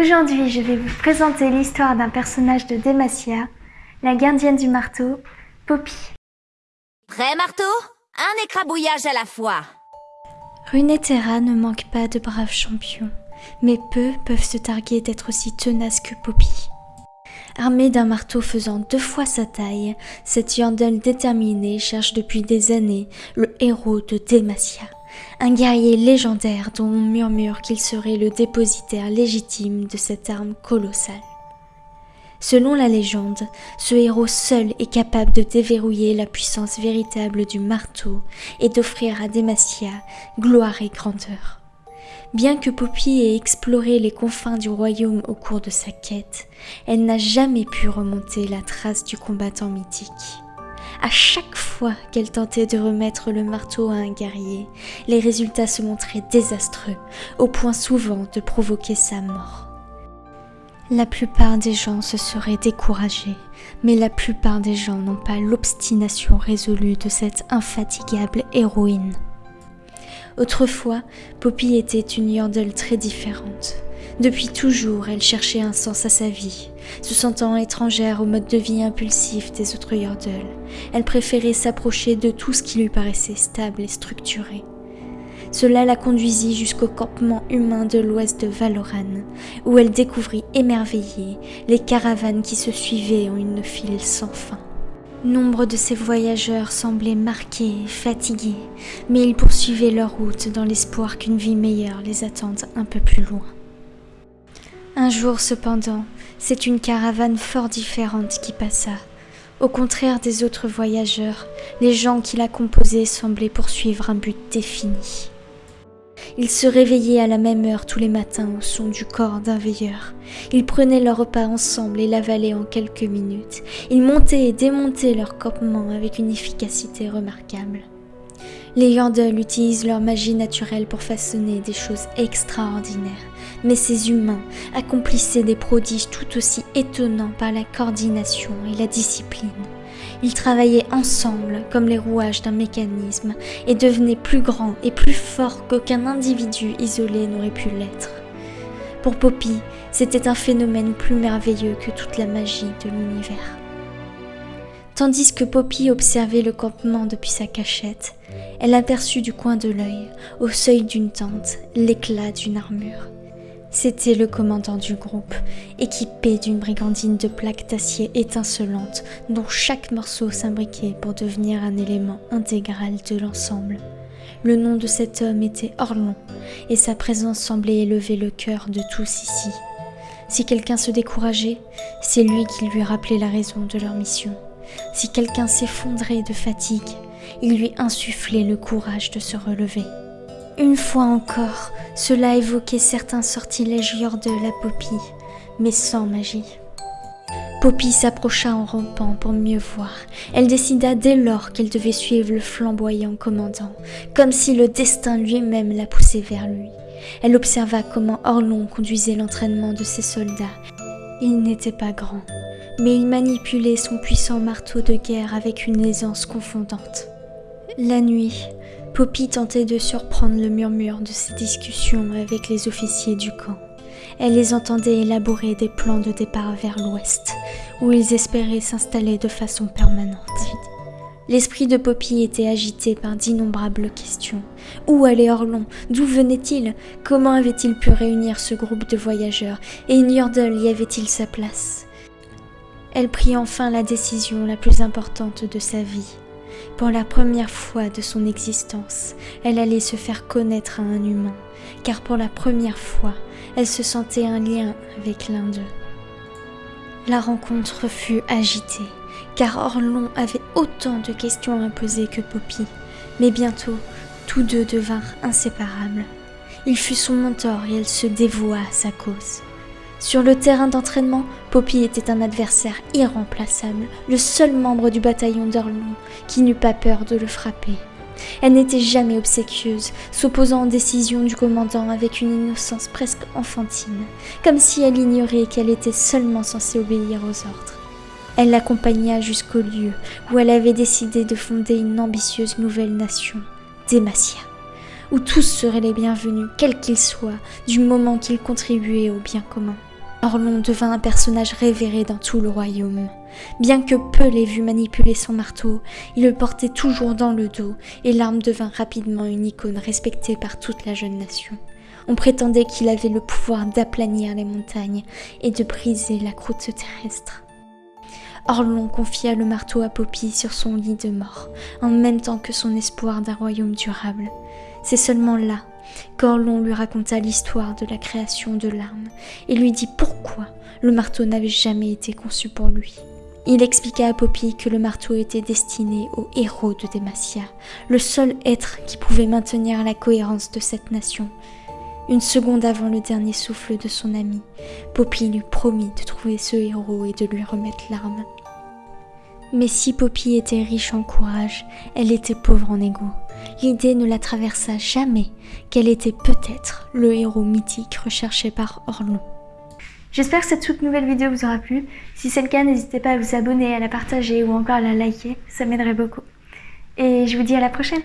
Aujourd'hui, je vais vous présenter l'histoire d'un personnage de Demacia, la gardienne du marteau, Poppy. Prêt, marteau? Un écrabouillage à la fois Runeterra ne manque pas de braves champions, mais peu peuvent se targuer d'être aussi tenaces que Poppy. Armée d'un marteau faisant deux fois sa taille, cette Yandel déterminée cherche depuis des années le héros de Demacia un guerrier légendaire dont on murmure qu'il serait le dépositaire légitime de cette arme colossale. Selon la légende, ce héros seul est capable de déverrouiller la puissance véritable du marteau et d'offrir à Demacia gloire et grandeur. Bien que Poppy ait exploré les confins du royaume au cours de sa quête, elle n'a jamais pu remonter la trace du combattant mythique. À chaque fois qu'elle tentait de remettre le marteau à un guerrier, les résultats se montraient désastreux, au point souvent de provoquer sa mort. La plupart des gens se seraient découragés, mais la plupart des gens n'ont pas l'obstination résolue de cette infatigable héroïne. Autrefois, Poppy était une Yordle très différente. Depuis toujours, elle cherchait un sens à sa vie. Se sentant étrangère au mode de vie impulsif des autres Yordles, elle préférait s'approcher de tout ce qui lui paraissait stable et structuré. Cela la conduisit jusqu'au campement humain de l'ouest de Valoran, où elle découvrit émerveillée les caravanes qui se suivaient en une file sans fin. Nombre de ces voyageurs semblaient marqués fatigués, mais ils poursuivaient leur route dans l'espoir qu'une vie meilleure les attende un peu plus loin. Un jour cependant, c'est une caravane fort différente qui passa. Au contraire des autres voyageurs, les gens qui la composaient semblaient poursuivre un but défini. Ils se réveillaient à la même heure tous les matins au son du corps d'un veilleur. Ils prenaient leur repas ensemble et l'avalaient en quelques minutes. Ils montaient et démontaient leur campement avec une efficacité remarquable. Les Yandel utilisent leur magie naturelle pour façonner des choses extraordinaires mais ces humains accomplissaient des prodiges tout aussi étonnants par la coordination et la discipline. Ils travaillaient ensemble comme les rouages d'un mécanisme et devenaient plus grands et plus forts qu'aucun individu isolé n'aurait pu l'être. Pour Poppy, c'était un phénomène plus merveilleux que toute la magie de l'univers. Tandis que Poppy observait le campement depuis sa cachette, elle aperçut du coin de l'œil, au seuil d'une tente, l'éclat d'une armure. C'était le commandant du groupe, équipé d'une brigandine de plaques d'acier étincelantes dont chaque morceau s'imbriquait pour devenir un élément intégral de l'ensemble. Le nom de cet homme était Orlon, et sa présence semblait élever le cœur de tous ici. Si quelqu'un se décourageait, c'est lui qui lui rappelait la raison de leur mission. Si quelqu'un s'effondrait de fatigue, il lui insufflait le courage de se relever. Une fois encore, cela évoquait certains sortilèges de la Poppy, mais sans magie. Poppy s'approcha en rampant pour mieux voir. Elle décida dès lors qu'elle devait suivre le flamboyant commandant, comme si le destin lui-même la poussait vers lui. Elle observa comment Orlon conduisait l'entraînement de ses soldats. Il n'était pas grand, mais il manipulait son puissant marteau de guerre avec une aisance confondante. La nuit, Poppy tentait de surprendre le murmure de ses discussions avec les officiers du camp. Elle les entendait élaborer des plans de départ vers l'ouest, où ils espéraient s'installer de façon permanente. L'esprit de Poppy était agité par d'innombrables questions. Où allait Orlon? D'où venait-il? Comment avait-il pu réunir ce groupe de voyageurs? Et Yordle y avait-il sa place? Elle prit enfin la décision la plus importante de sa vie. Pour la première fois de son existence, elle allait se faire connaître à un humain, car pour la première fois, elle se sentait un lien avec l'un d'eux. La rencontre fut agitée, car Orlon avait autant de questions à poser que Poppy, mais bientôt, tous deux devinrent inséparables. Il fut son mentor et elle se dévoua à sa cause. Sur le terrain d'entraînement, Poppy était un adversaire irremplaçable, le seul membre du bataillon d'Orlon qui n'eut pas peur de le frapper. Elle n'était jamais obséquieuse, s'opposant aux décisions du commandant avec une innocence presque enfantine, comme si elle ignorait qu'elle était seulement censée obéir aux ordres. Elle l'accompagna jusqu'au lieu où elle avait décidé de fonder une ambitieuse nouvelle nation, Demacia, où tous seraient les bienvenus, quels qu'ils soient, du moment qu'ils contribuaient au bien commun. Orlon devint un personnage révéré dans tout le royaume. Bien que peu l'ait vu manipuler son marteau, il le portait toujours dans le dos et l'arme devint rapidement une icône respectée par toute la jeune nation. On prétendait qu'il avait le pouvoir d'aplanir les montagnes et de briser la croûte terrestre. Orlon confia le marteau à Poppy sur son lit de mort, en même temps que son espoir d'un royaume durable. C'est seulement là qu'Orlon lui raconta l'histoire de la création de l'arme et lui dit pourquoi le marteau n'avait jamais été conçu pour lui. Il expliqua à Poppy que le marteau était destiné aux héros de Demacia, le seul être qui pouvait maintenir la cohérence de cette nation. Une seconde avant le dernier souffle de son ami, Poppy lui promit de trouver ce héros et de lui remettre l'arme. Mais si Poppy était riche en courage, elle était pauvre en ego. L'idée ne la traversa jamais qu'elle était peut-être le héros mythique recherché par Orlon. J'espère que cette toute nouvelle vidéo vous aura plu. Si c'est le cas, n'hésitez pas à vous abonner, à la partager ou encore à la liker, ça m'aiderait beaucoup. Et je vous dis à la prochaine